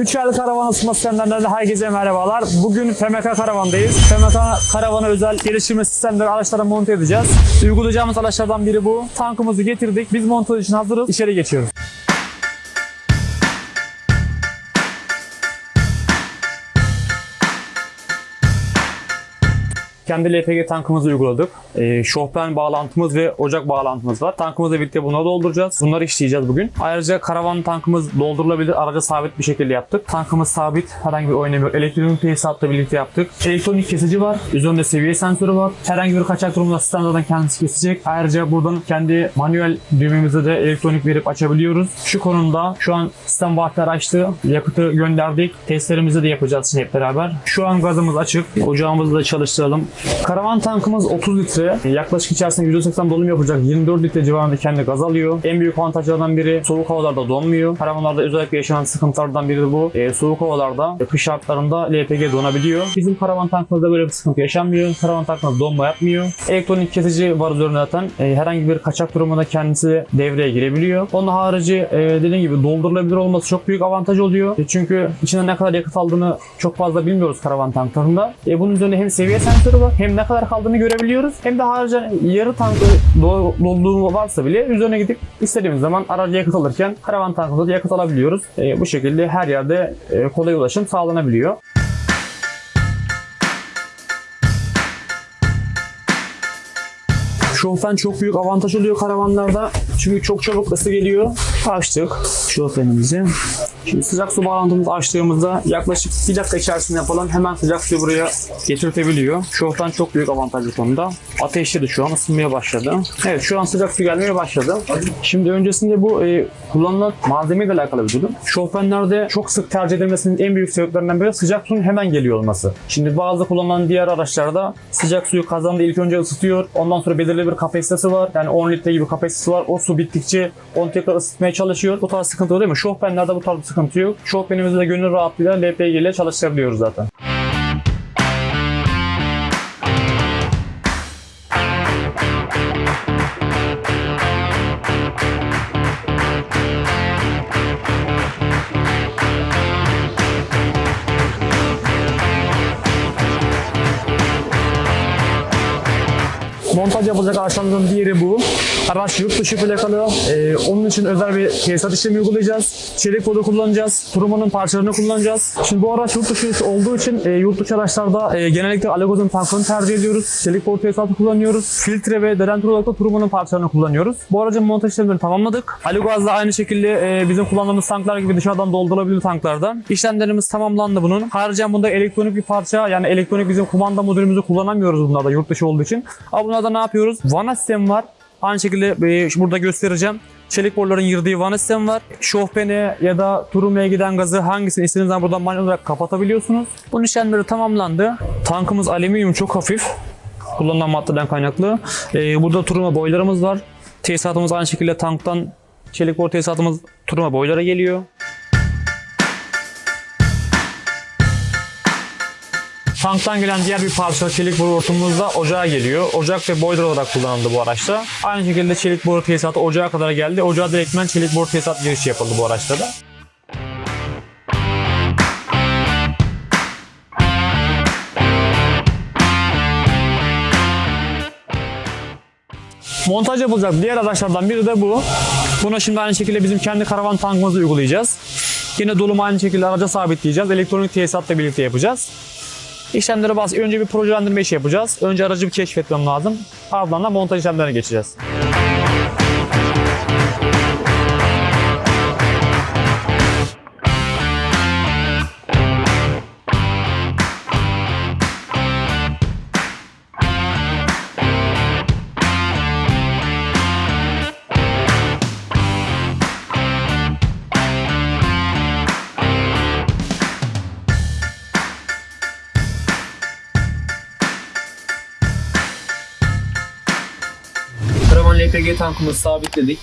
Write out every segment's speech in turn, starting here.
Üçel Karavan ısınma sistemlerinden de herkese merhabalar. Bugün FMK Karavan'dayız. FMK Karavan'a özel geliştirme sistemleri araçlara monte edeceğiz. Uygulayacağımız araçlardan biri bu. Tankımızı getirdik. Biz montaj için hazırız. İçeri geçiyoruz. Kendi LPG tankımızı uyguladık. E, şofben bağlantımız ve ocak bağlantımız var. Tankımızla birlikte bunları dolduracağız. Bunları işleyeceğiz bugün. Ayrıca karavan tankımız doldurulabilir. Araca sabit bir şekilde yaptık. Tankımız sabit. Herhangi bir oynamıyor. Elektronik tesisatla birlikte yaptık. Elektronik kesici var. Üzerinde seviye sensörü var. Herhangi bir kaçak durumda zaten kendisi kesecek. Ayrıca buradan kendi manuel düğmemize de elektronik verip açabiliyoruz. Şu konumda şu an sistem vaatler açtı. Yakıtı gönderdik. Testlerimizi de yapacağız hep beraber. Şu an gazımız açık. Ocağımızı da çalıştıralım. Karavan tankımız 30 litre. Yaklaşık içerisinde %80 dolum yapacak 24 litre civarında kendi gaz alıyor. En büyük avantajlardan biri soğuk havalarda donmuyor. Karavanlarda özellikle yaşanan sıkıntılardan biri de bu. E, soğuk havalarda, e, kış şartlarında LPG donabiliyor. Bizim karavan tankımızda böyle bir sıkıntı yaşanmıyor. Karavan tankımız donma yapmıyor. Elektronik kesici var üzerinde zaten. E, herhangi bir kaçak durumunda kendisi devreye girebiliyor. Onun harici e, dediğim gibi doldurulabilir olması çok büyük avantaj oluyor. E, çünkü içinde ne kadar yakıt aldığını çok fazla bilmiyoruz karavan tanklarında. E, bunun üzerinde hem seviye sensörü var hem ne kadar kaldığını görebiliyoruz. Hem de harici yarı tankı do- dolduğu varsa bile üzerine gidip istediğimiz zaman aracı yakıt alırken karavan tankımızda da yakıt alabiliyoruz. E, bu şekilde her yerde e, kolay ulaşım sağlanabiliyor. Şofben çok büyük avantaj oluyor karavanlarda. Çünkü çok çabuk ısı geliyor. Açtık şofbenimizi. Şimdi sıcak su bağlantımızı açtığımızda yaklaşık 1 dakika içerisinde falan hemen sıcak suyu buraya getirtebiliyor. Şofben çok büyük avantaj bu konuda. Ateşledi şu an ısınmaya başladı. Evet şu an sıcak su gelmeye başladı. Şimdi öncesinde bu e, kullanılan malzemeyle alakalı bir durum. Şofbenlerde çok sık tercih edilmesinin en büyük sebeplerinden biri sıcak suyun hemen geliyor olması. Şimdi bazı kullanılan diğer araçlarda sıcak suyu kazanda ilk önce ısıtıyor. Ondan sonra belirli bir kapasitesi var. Yani 10 litre gibi kapasitesi var. O su bittikçe onu tekrar ısıtmaya çalışıyor. Bu tarz sıkıntı oluyor mi? Şofbenlerde bu tarz sıkıntı yok. Şofbenimizi de gönül rahatlığıyla LPG ile çalıştırabiliyoruz zaten. Montaj yapılacak araçlarımızın diğeri bu. Araç yurt dışı plakalı. Ee, onun için özel bir tesisat işlemi uygulayacağız. Çelik boru kullanacağız. Turumanın parçalarını kullanacağız. Şimdi bu araç yurt dışı olduğu için e, yurt dışı araçlarda e, genellikle Alagoz'un tankını tercih ediyoruz. Çelik boru tesisatı kullanıyoruz. Filtre ve dedentur olarak da Turumanın parçalarını kullanıyoruz. Bu aracın montaj işlemlerini tamamladık. Alagoz'da da aynı şekilde e, bizim kullandığımız tanklar gibi dışarıdan doldurulabilir tanklardan. İşlemlerimiz tamamlandı bunun. Haricen bunda elektronik bir parça yani elektronik bizim kumanda modülümüzü kullanamıyoruz bunlarda yurt dışı olduğu için. Ama bunlarda ne yapıyoruz? Vana sistemi var. Aynı şekilde e, burada göstereceğim. Çelik boruların girdiği vana sistemi var. Şofbene ya da turumaya giden gazı hangisini istediğiniz buradan manuel olarak kapatabiliyorsunuz. Bunun işlemleri tamamlandı. Tankımız alüminyum çok hafif. Kullanılan maddeden kaynaklı. E, burada turuma boylarımız var. Tesisatımız aynı şekilde tanktan çelik boru tesisatımız turuma boylara geliyor. Tanktan gelen diğer bir parça çelik boru hortumumuzda ocağa geliyor. Ocak ve boiler olarak kullanıldı bu araçta. Aynı şekilde çelik boru tesisatı ocağa kadar geldi. Ocağa direktmen çelik boru tesisat girişi yapıldı bu araçta da. Montaj yapılacak diğer araçlardan biri de bu. Buna şimdi aynı şekilde bizim kendi karavan tankımızı uygulayacağız. Yine dolumu aynı şekilde araca sabitleyeceğiz. Elektronik tesisatla birlikte yapacağız. İşlemleri bas. Önce bir projelendirme işi yapacağız. Önce aracı bir keşfetmem lazım. Ardından da montaj işlemlerine geçeceğiz. Karavan LPG tankımızı sabitledik.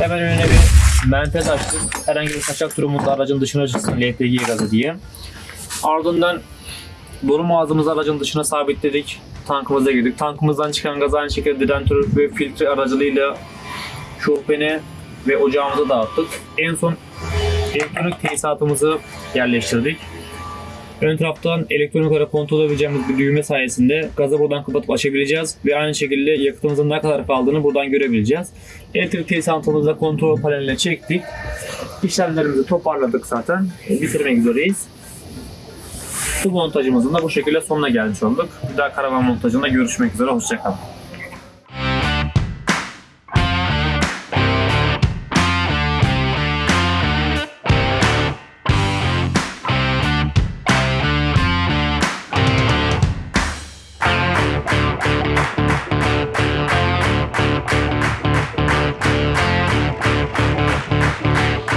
Hemen önüne bir menfez açtık. Herhangi bir kaçak durumunda aracın dışına çıksın LPG gazı diye. Ardından dolum ağzımızı aracın dışına sabitledik. Tankımıza girdik. Tankımızdan çıkan gaz aynı şekilde dedentür ve filtre aracılığıyla şofbene ve ocağımıza dağıttık. En son elektronik tesisatımızı yerleştirdik. Ön taraftan elektronik olarak kontrol edebileceğimiz bir düğme sayesinde gazı buradan kapatıp açabileceğiz ve aynı şekilde yakıtımızın ne kadar kaldığını buradan görebileceğiz. Elektrik tesisatımızı kontrol paneline çektik. İşlemlerimizi toparladık zaten. Bitirmek üzereyiz. Bu montajımızın da bu şekilde sonuna gelmiş olduk. Bir daha karavan montajında görüşmek üzere. Hoşçakalın.